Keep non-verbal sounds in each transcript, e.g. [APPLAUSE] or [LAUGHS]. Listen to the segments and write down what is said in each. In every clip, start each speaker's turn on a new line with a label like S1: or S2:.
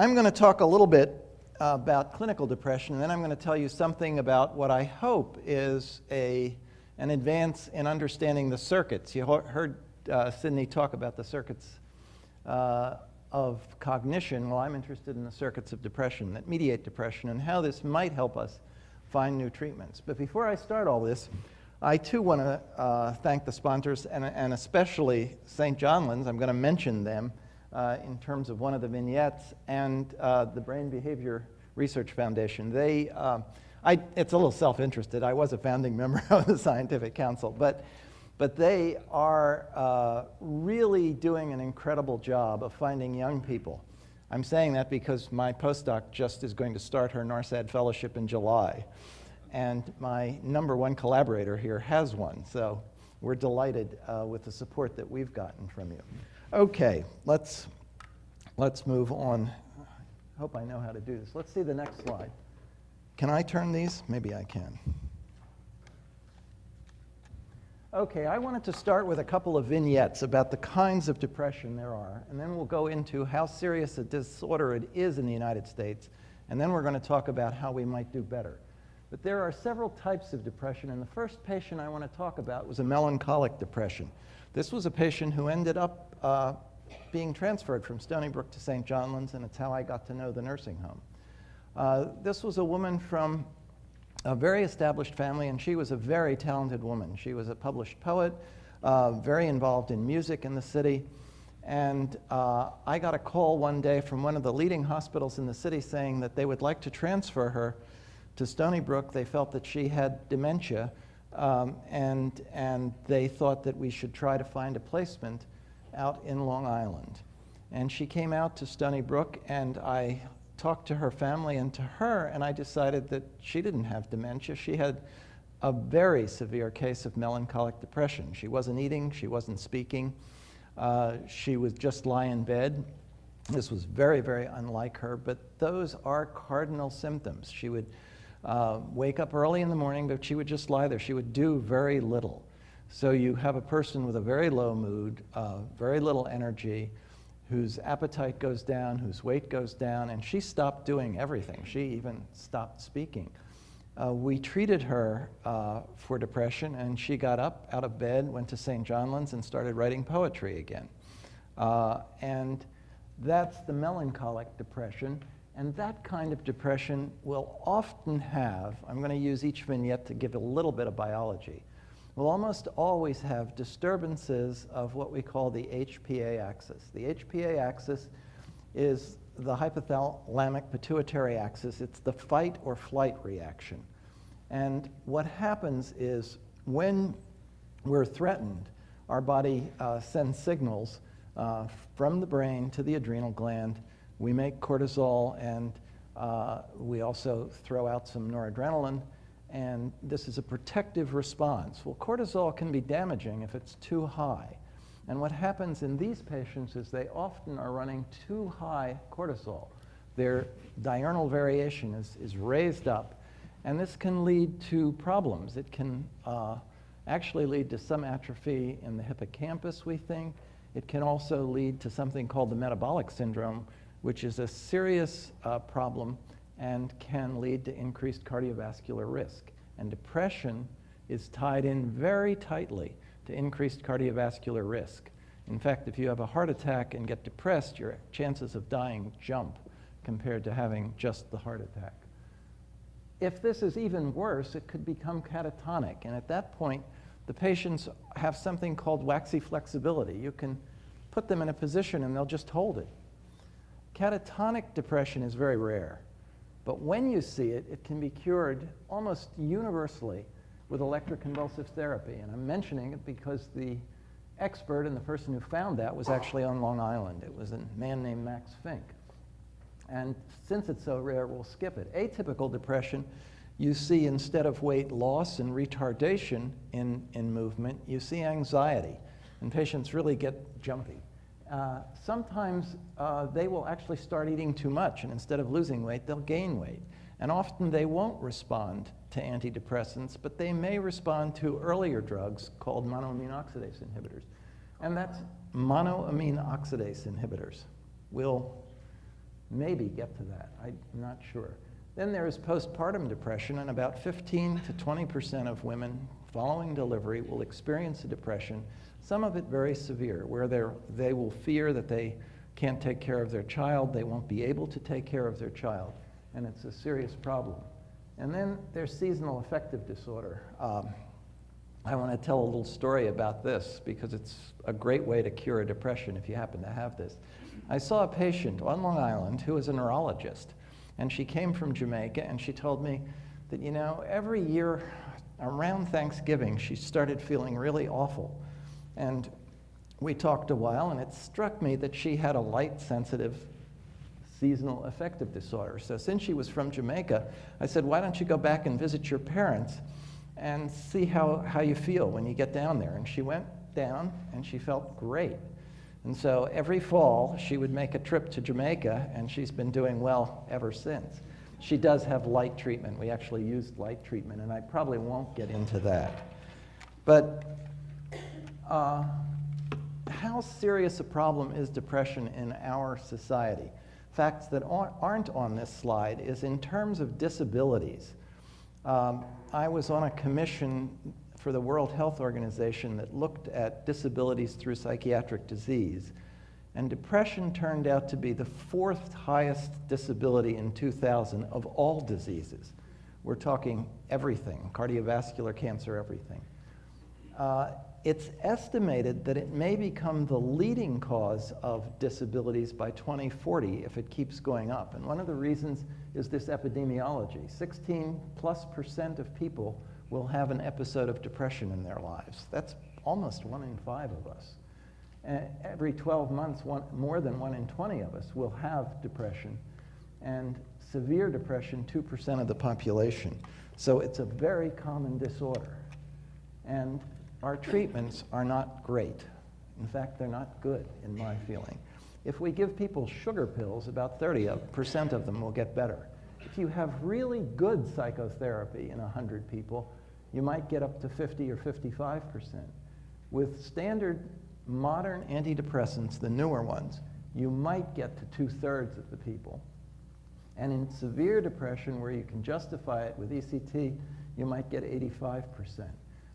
S1: I'm going to talk a little bit about clinical depression, and then I'm going to tell you something about what I hope is a, an advance in understanding the circuits. You heard uh, Sydney talk about the circuits uh, of cognition. Well, I'm interested in the circuits of depression that mediate depression and how this might help us find new treatments. But before I start all this, I too want to uh, thank the sponsors and, and especially St. John's. I'm going to mention them uh, in terms of one of the vignettes and uh, the Brain Behavior Research Foundation. They, um, I, it's a little self-interested. I was a founding [LAUGHS] member of the Scientific Council, but, but they are uh, really doing an incredible job of finding young people. I'm saying that because my postdoc just is going to start her NARSAD fellowship in July and my number one collaborator here has one. So we're delighted uh, with the support that we've gotten from you. Okay, let's, let's move on. I hope I know how to do this. Let's see the next slide. Can I turn these? Maybe I can. Okay, I wanted to start with a couple of vignettes about the kinds of depression there are, and then we'll go into how serious a disorder it is in the United States, and then we're going to talk about how we might do better. But there are several types of depression, and the first patient I want to talk about was a melancholic depression. This was a patient who ended up uh, being transferred from Stony Brook to St. John's, and it's how I got to know the nursing home. Uh, this was a woman from a very established family, and she was a very talented woman. She was a published poet, uh, very involved in music in the city. And uh, I got a call one day from one of the leading hospitals in the city saying that they would like to transfer her to Stony Brook. They felt that she had dementia, um, and, and they thought that we should try to find a placement out in Long Island. And she came out to Stony Brook, and I talked to her family and to her, and I decided that she didn't have dementia. She had a very severe case of melancholic depression. She wasn't eating, she wasn't speaking, uh, she would just lie in bed. This was very, very unlike her, but those are cardinal symptoms. She would uh, wake up early in the morning, but she would just lie there. She would do very little. So you have a person with a very low mood, uh, very little energy, whose appetite goes down, whose weight goes down, and she stopped doing everything. She even stopped speaking. Uh, we treated her uh, for depression, and she got up out of bed, went to St. John's, and started writing poetry again. Uh, and that's the melancholic depression. And that kind of depression will often have, I'm going to use each vignette to give a little bit of biology, will almost always have disturbances of what we call the HPA axis. The HPA axis is the hypothalamic pituitary axis. It's the fight or flight reaction. And what happens is when we're threatened, our body uh, sends signals uh, from the brain to the adrenal gland we make cortisol and uh, we also throw out some noradrenaline and this is a protective response. Well, cortisol can be damaging if it's too high. And what happens in these patients is they often are running too high cortisol. Their diurnal variation is, is raised up, and this can lead to problems. It can uh, actually lead to some atrophy in the hippocampus, we think. It can also lead to something called the metabolic syndrome, which is a serious uh, problem and can lead to increased cardiovascular risk. And depression is tied in very tightly to increased cardiovascular risk. In fact, if you have a heart attack and get depressed, your chances of dying jump compared to having just the heart attack. If this is even worse, it could become catatonic. And at that point, the patients have something called waxy flexibility. You can put them in a position and they'll just hold it. Catatonic depression is very rare, but when you see it, it can be cured almost universally with electroconvulsive therapy. And I'm mentioning it because the expert and the person who found that was actually on Long Island. It was a man named Max Fink. And since it's so rare, we'll skip it. Atypical depression, you see instead of weight loss and retardation in, in movement, you see anxiety. And patients really get jumpy. Uh, sometimes uh, they will actually start eating too much, and instead of losing weight, they'll gain weight. And often they won't respond to antidepressants, but they may respond to earlier drugs called monoamine oxidase inhibitors. And that's monoamine oxidase inhibitors We'll maybe get to that. I'm not sure. Then there is postpartum depression, and about 15 to 20% of women following delivery will experience a depression, some of it very severe, where they will fear that they can't take care of their child, they won't be able to take care of their child, and it's a serious problem. And then there's seasonal affective disorder. Um, I want to tell a little story about this because it's a great way to cure a depression if you happen to have this. I saw a patient on Long Island who was a neurologist, and she came from Jamaica, and she told me that, you know, every year around Thanksgiving, she started feeling really awful. And we talked a while, and it struck me that she had a light sensitive seasonal affective disorder. So since she was from Jamaica, I said, why don't you go back and visit your parents and see how, how you feel when you get down there? And she went down, and she felt great. And so every fall, she would make a trip to Jamaica, and she's been doing well ever since. She does have light treatment. We actually used light treatment, and I probably won't get into that. But uh, how serious a problem is depression in our society? Facts that aren't on this slide is in terms of disabilities. Um, I was on a commission for the World Health Organization that looked at disabilities through psychiatric disease. And depression turned out to be the fourth highest disability in 2000 of all diseases. We're talking everything, cardiovascular cancer, everything. Uh, it's estimated that it may become the leading cause of disabilities by 2040 if it keeps going up. And one of the reasons is this epidemiology. 16 plus percent of people will have an episode of depression in their lives. That's almost one in five of us. And every 12 months, one, more than one in 20 of us will have depression. And severe depression, 2% of the population. So it's a very common disorder. And our treatments are not great. In fact, they're not good, in my feeling. If we give people sugar pills, about 30% of them will get better. If you have really good psychotherapy in 100 people, you might get up to 50 or 55%. With standard modern antidepressants, the newer ones, you might get to two-thirds of the people. And in severe depression, where you can justify it with ECT, you might get 85%.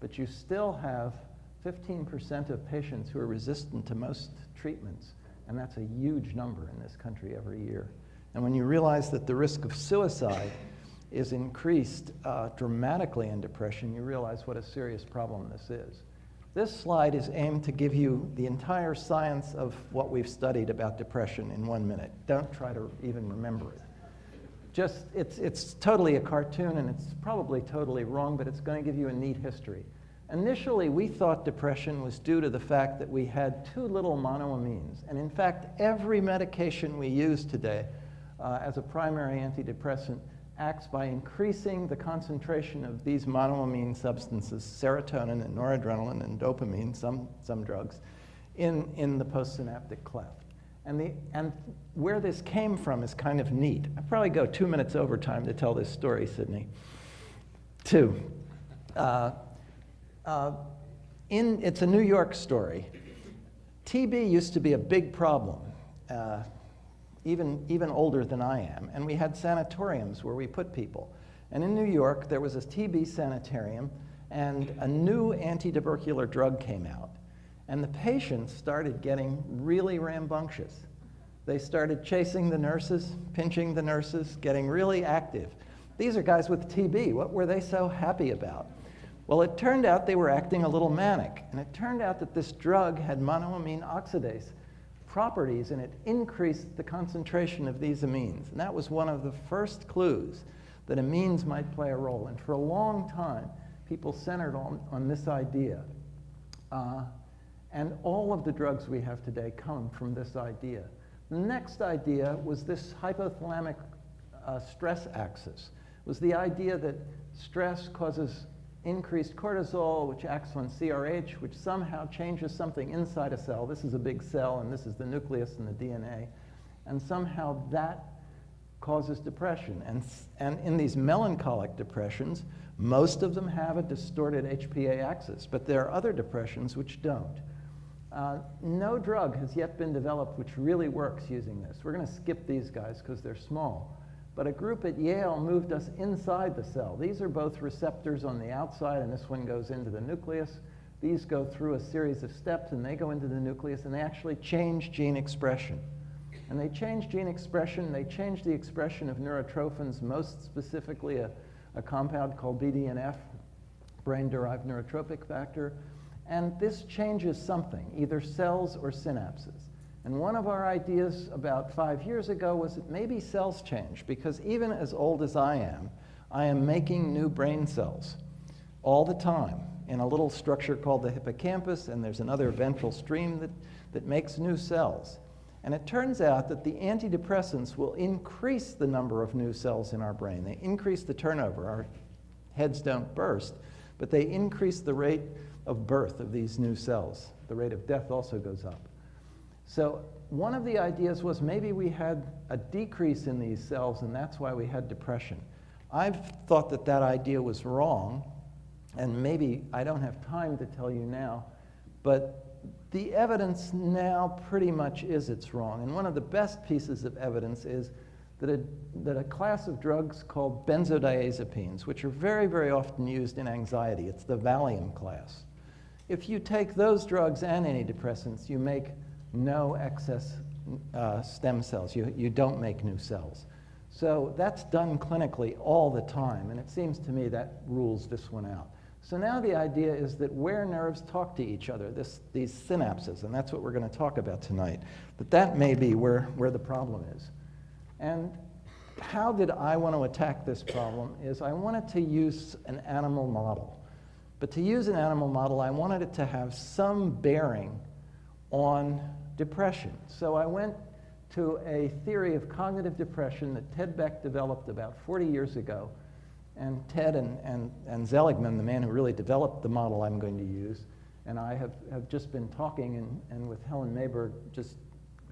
S1: But you still have 15% of patients who are resistant to most treatments, and that's a huge number in this country every year. And when you realize that the risk of suicide is increased uh, dramatically in depression, you realize what a serious problem this is. This slide is aimed to give you the entire science of what we've studied about depression in one minute. Don't try to even remember it. Just, it's, it's totally a cartoon and it's probably totally wrong, but it's going to give you a neat history. Initially, we thought depression was due to the fact that we had too little monoamines. And in fact, every medication we use today uh, as a primary antidepressant acts by increasing the concentration of these monoamine substances, serotonin and noradrenaline and dopamine, some, some drugs, in, in the postsynaptic cleft. And, the, and where this came from is kind of neat. I probably go two minutes over time to tell this story, Sydney. Two. Uh, uh, in, it's a New York story. TB used to be a big problem. Uh, even, even older than I am. And we had sanatoriums where we put people. And in New York, there was a TB sanitarium, and a new anti-tubercular drug came out. And the patients started getting really rambunctious. They started chasing the nurses, pinching the nurses, getting really active. These are guys with TB. What were they so happy about? Well, it turned out they were acting a little manic. And it turned out that this drug had monoamine oxidase, properties and it increased the concentration of these amines. And that was one of the first clues that amines might play a role. And for a long time, people centered on, on this idea. Uh, and all of the drugs we have today come from this idea. The next idea was this hypothalamic uh, stress axis. It was the idea that stress causes increased cortisol, which acts on CRH, which somehow changes something inside a cell. This is a big cell, and this is the nucleus and the DNA. And somehow that causes depression. And, and in these melancholic depressions, most of them have a distorted HPA axis, but there are other depressions which don't. Uh, no drug has yet been developed which really works using this. We're going to skip these guys because they're small. But a group at Yale moved us inside the cell. These are both receptors on the outside, and this one goes into the nucleus. These go through a series of steps, and they go into the nucleus, and they actually change gene expression. And they change gene expression, they change the expression of neurotrophins, most specifically a, a compound called BDNF, brain-derived neurotrophic factor. And this changes something, either cells or synapses. And one of our ideas about five years ago was that maybe cells change, because even as old as I am, I am making new brain cells all the time in a little structure called the hippocampus, and there's another ventral stream that, that makes new cells. And it turns out that the antidepressants will increase the number of new cells in our brain. They increase the turnover. Our heads don't burst, but they increase the rate of birth of these new cells. The rate of death also goes up. So one of the ideas was maybe we had a decrease in these cells and that's why we had depression. I've thought that that idea was wrong, and maybe I don't have time to tell you now, but the evidence now pretty much is it's wrong. And one of the best pieces of evidence is that a, that a class of drugs called benzodiazepines, which are very, very often used in anxiety, it's the Valium class. If you take those drugs and antidepressants, you make no excess uh, stem cells. You, you don't make new cells. So that's done clinically all the time, and it seems to me that rules this one out. So now the idea is that where nerves talk to each other, this, these synapses, and that's what we're going to talk about tonight, that that may be where, where the problem is. And how did I want to attack this problem is I wanted to use an animal model. But to use an animal model, I wanted it to have some bearing on depression. So I went to a theory of cognitive depression that Ted Beck developed about 40 years ago and Ted and, and, and the man who really developed the model I'm going to use, and I have, have just been talking and, and with Helen Mayberg just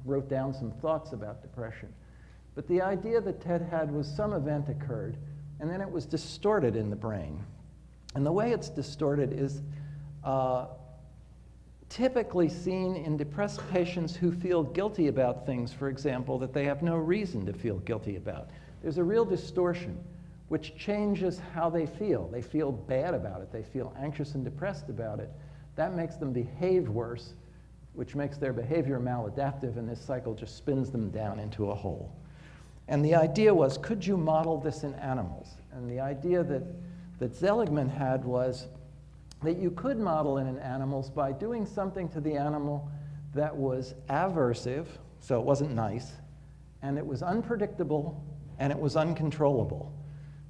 S1: wrote down some thoughts about depression. But the idea that Ted had was some event occurred, and then it was distorted in the brain. And the way it's distorted is uh, typically seen in depressed patients who feel guilty about things, for example, that they have no reason to feel guilty about. There's a real distortion which changes how they feel. They feel bad about it. They feel anxious and depressed about it. That makes them behave worse, which makes their behavior maladaptive, and this cycle just spins them down into a hole. And the idea was, could you model this in animals? And the idea that, that Seligman had was that you could model in animals by doing something to the animal that was aversive, so it wasn't nice, and it was unpredictable, and it was uncontrollable.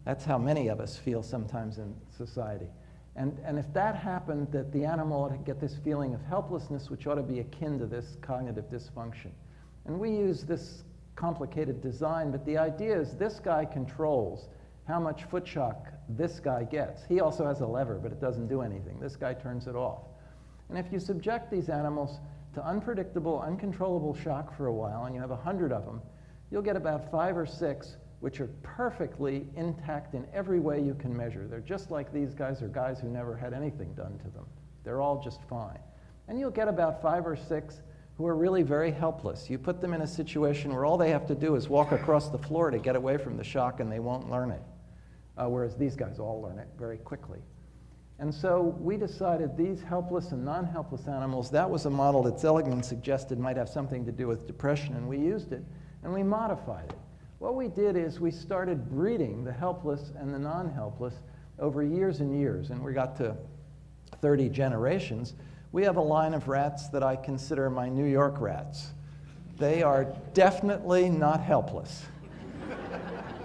S1: That's how many of us feel sometimes in society. And, and if that happened, that the animal ought to get this feeling of helplessness, which ought to be akin to this cognitive dysfunction. And we use this complicated design, but the idea is this guy controls how much foot shock this guy gets. He also has a lever, but it doesn't do anything. This guy turns it off. And if you subject these animals to unpredictable, uncontrollable shock for a while, and you have a hundred of them, you'll get about five or six which are perfectly intact in every way you can measure. They're just like these guys are guys who never had anything done to them. They're all just fine. And you'll get about five or six who are really very helpless. You put them in a situation where all they have to do is walk across the floor to get away from the shock and they won't learn it. Uh, whereas these guys all learn it very quickly. And so we decided these helpless and non-helpless animals, that was a model that Seligman suggested might have something to do with depression, and we used it, and we modified it. What we did is we started breeding the helpless and the non-helpless over years and years, and we got to 30 generations. We have a line of rats that I consider my New York rats. They are definitely not helpless.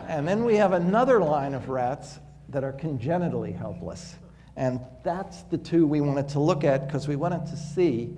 S1: And then we have another line of rats that are congenitally helpless. And that's the two we wanted to look at because we wanted to see